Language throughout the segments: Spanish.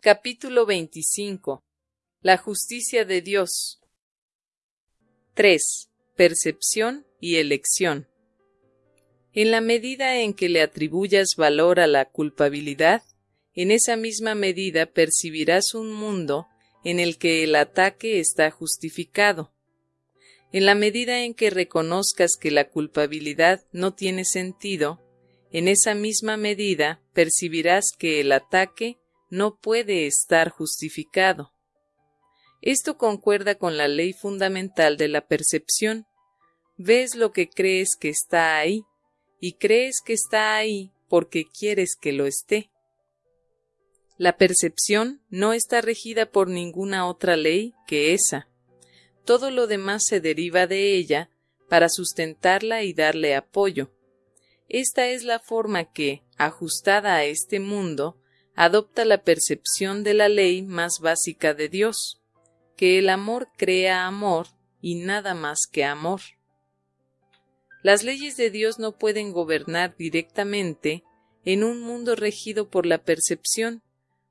Capítulo 25 La justicia de Dios 3. Percepción y elección En la medida en que le atribuyas valor a la culpabilidad, en esa misma medida percibirás un mundo en el que el ataque está justificado. En la medida en que reconozcas que la culpabilidad no tiene sentido, en esa misma medida percibirás que el ataque no puede estar justificado. Esto concuerda con la ley fundamental de la percepción. Ves lo que crees que está ahí, y crees que está ahí porque quieres que lo esté. La percepción no está regida por ninguna otra ley que esa. Todo lo demás se deriva de ella para sustentarla y darle apoyo. Esta es la forma que, ajustada a este mundo, adopta la percepción de la ley más básica de Dios, que el amor crea amor y nada más que amor. Las leyes de Dios no pueden gobernar directamente en un mundo regido por la percepción,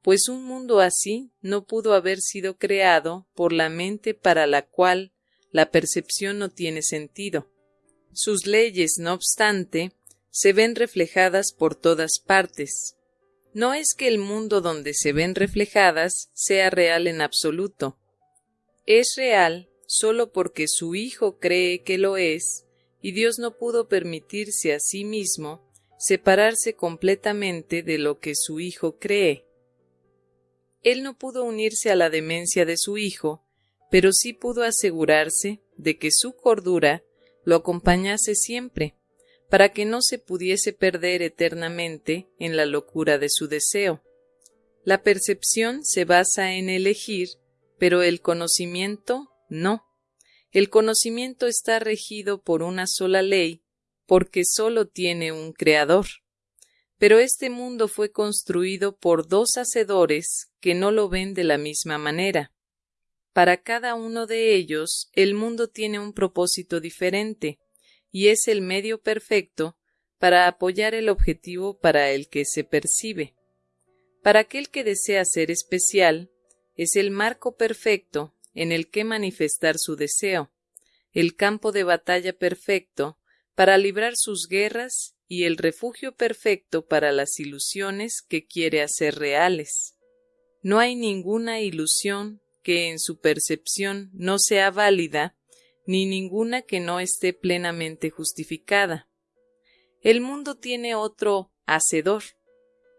pues un mundo así no pudo haber sido creado por la mente para la cual la percepción no tiene sentido. Sus leyes, no obstante, se ven reflejadas por todas partes, no es que el mundo donde se ven reflejadas sea real en absoluto. Es real solo porque su Hijo cree que lo es, y Dios no pudo permitirse a sí mismo separarse completamente de lo que su Hijo cree. Él no pudo unirse a la demencia de su Hijo, pero sí pudo asegurarse de que su cordura lo acompañase siempre, para que no se pudiese perder eternamente en la locura de su deseo. La percepción se basa en elegir, pero el conocimiento no. El conocimiento está regido por una sola ley, porque sólo tiene un creador. Pero este mundo fue construido por dos hacedores que no lo ven de la misma manera. Para cada uno de ellos el mundo tiene un propósito diferente, y es el medio perfecto para apoyar el objetivo para el que se percibe. Para aquel que desea ser especial, es el marco perfecto en el que manifestar su deseo, el campo de batalla perfecto para librar sus guerras y el refugio perfecto para las ilusiones que quiere hacer reales. No hay ninguna ilusión que en su percepción no sea válida ni ninguna que no esté plenamente justificada. El mundo tiene otro hacedor,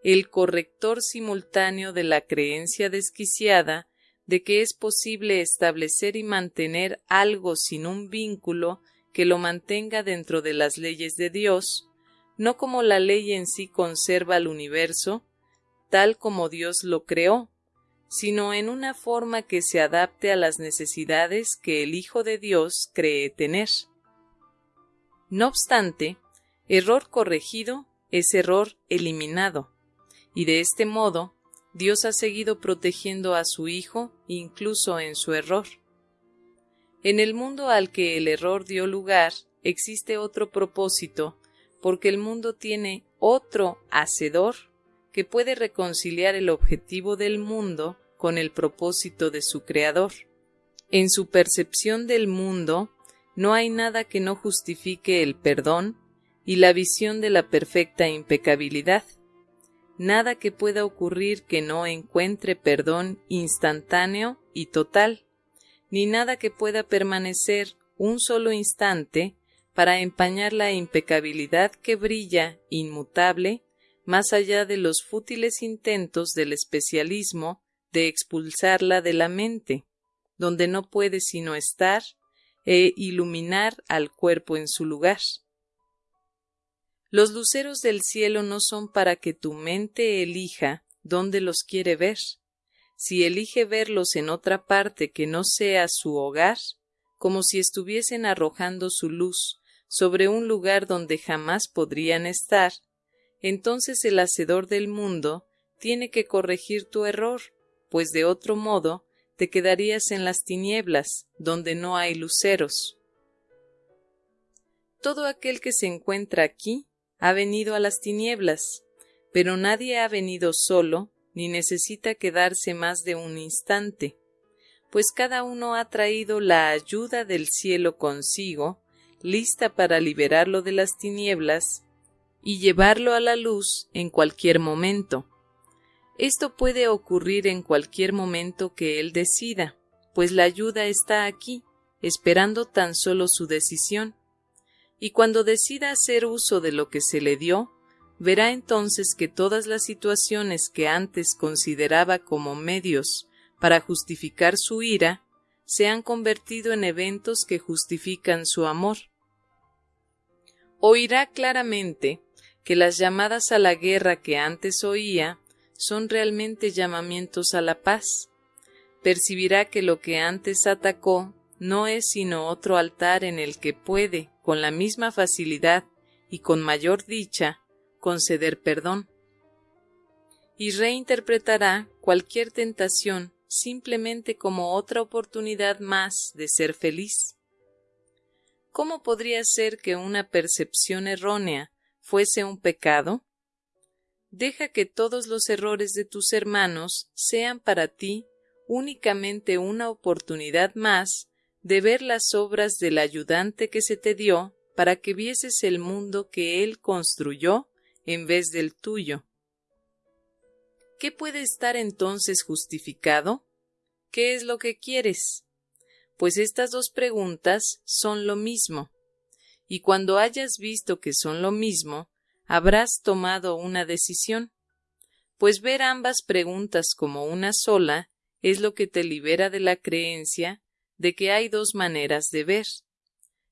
el corrector simultáneo de la creencia desquiciada de que es posible establecer y mantener algo sin un vínculo que lo mantenga dentro de las leyes de Dios, no como la ley en sí conserva el universo, tal como Dios lo creó, sino en una forma que se adapte a las necesidades que el Hijo de Dios cree tener. No obstante, error corregido es error eliminado, y de este modo Dios ha seguido protegiendo a su Hijo incluso en su error. En el mundo al que el error dio lugar existe otro propósito, porque el mundo tiene otro hacedor que puede reconciliar el objetivo del mundo con el propósito de su Creador. En su percepción del mundo no hay nada que no justifique el perdón y la visión de la perfecta impecabilidad, nada que pueda ocurrir que no encuentre perdón instantáneo y total, ni nada que pueda permanecer un solo instante para empañar la impecabilidad que brilla inmutable más allá de los fútiles intentos del especialismo de expulsarla de la mente, donde no puede sino estar e iluminar al cuerpo en su lugar. Los luceros del cielo no son para que tu mente elija dónde los quiere ver. Si elige verlos en otra parte que no sea su hogar, como si estuviesen arrojando su luz sobre un lugar donde jamás podrían estar, entonces el hacedor del mundo tiene que corregir tu error, pues de otro modo te quedarías en las tinieblas, donde no hay luceros. Todo aquel que se encuentra aquí ha venido a las tinieblas, pero nadie ha venido solo, ni necesita quedarse más de un instante, pues cada uno ha traído la ayuda del cielo consigo, lista para liberarlo de las tinieblas y llevarlo a la luz en cualquier momento. Esto puede ocurrir en cualquier momento que él decida, pues la ayuda está aquí, esperando tan solo su decisión. Y cuando decida hacer uso de lo que se le dio, verá entonces que todas las situaciones que antes consideraba como medios para justificar su ira, se han convertido en eventos que justifican su amor. Oirá claramente que las llamadas a la guerra que antes oía son realmente llamamientos a la paz. Percibirá que lo que antes atacó no es sino otro altar en el que puede, con la misma facilidad y con mayor dicha, conceder perdón. Y reinterpretará cualquier tentación simplemente como otra oportunidad más de ser feliz. ¿Cómo podría ser que una percepción errónea fuese un pecado? Deja que todos los errores de tus hermanos sean para ti únicamente una oportunidad más de ver las obras del ayudante que se te dio para que vieses el mundo que él construyó en vez del tuyo. ¿Qué puede estar entonces justificado? ¿Qué es lo que quieres? Pues estas dos preguntas son lo mismo. Y cuando hayas visto que son lo mismo, habrás tomado una decisión. Pues ver ambas preguntas como una sola es lo que te libera de la creencia de que hay dos maneras de ver.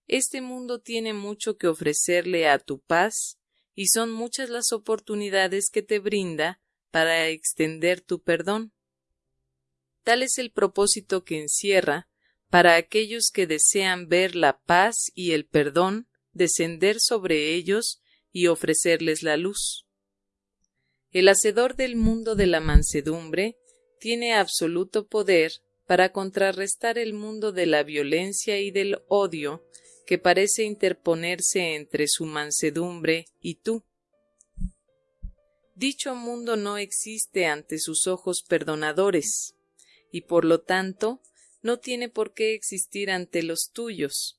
Este mundo tiene mucho que ofrecerle a tu paz y son muchas las oportunidades que te brinda para extender tu perdón. Tal es el propósito que encierra para aquellos que desean ver la paz y el perdón descender sobre ellos y ofrecerles la luz. El hacedor del mundo de la mansedumbre tiene absoluto poder para contrarrestar el mundo de la violencia y del odio que parece interponerse entre su mansedumbre y tú. Dicho mundo no existe ante sus ojos perdonadores, y por lo tanto no tiene por qué existir ante los tuyos.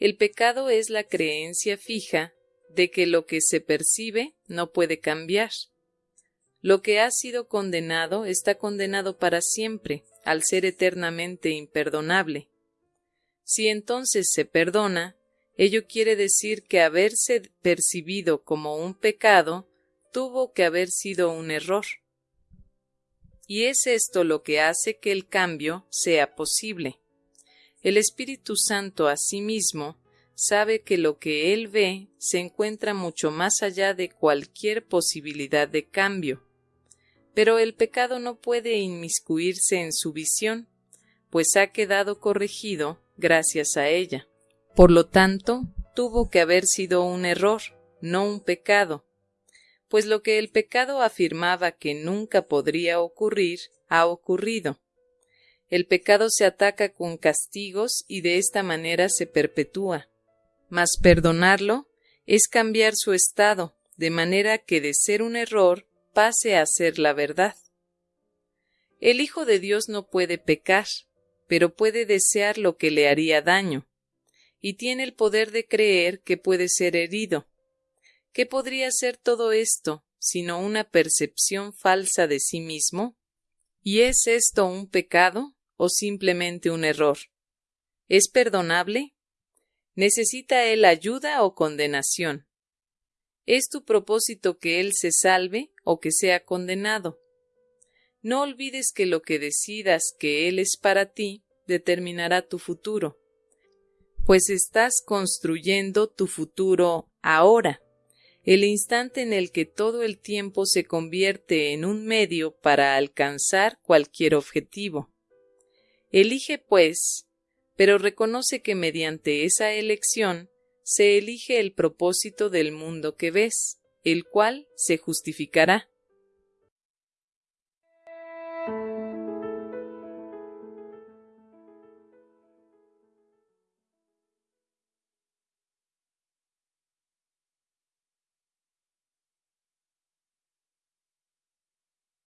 El pecado es la creencia fija de que lo que se percibe no puede cambiar. Lo que ha sido condenado está condenado para siempre, al ser eternamente imperdonable. Si entonces se perdona, ello quiere decir que haberse percibido como un pecado tuvo que haber sido un error. Y es esto lo que hace que el cambio sea posible. El Espíritu Santo asimismo sabe que lo que él ve se encuentra mucho más allá de cualquier posibilidad de cambio. Pero el pecado no puede inmiscuirse en su visión, pues ha quedado corregido gracias a ella. Por lo tanto, tuvo que haber sido un error, no un pecado, pues lo que el pecado afirmaba que nunca podría ocurrir, ha ocurrido. El pecado se ataca con castigos y de esta manera se perpetúa. Mas perdonarlo es cambiar su estado, de manera que de ser un error pase a ser la verdad. El Hijo de Dios no puede pecar, pero puede desear lo que le haría daño, y tiene el poder de creer que puede ser herido. ¿Qué podría ser todo esto sino una percepción falsa de sí mismo? ¿Y es esto un pecado o simplemente un error? ¿Es perdonable? ¿Necesita él ayuda o condenación? ¿Es tu propósito que él se salve o que sea condenado? No olvides que lo que decidas que Él es para ti determinará tu futuro, pues estás construyendo tu futuro ahora, el instante en el que todo el tiempo se convierte en un medio para alcanzar cualquier objetivo. Elige, pues, pero reconoce que mediante esa elección se elige el propósito del mundo que ves, el cual se justificará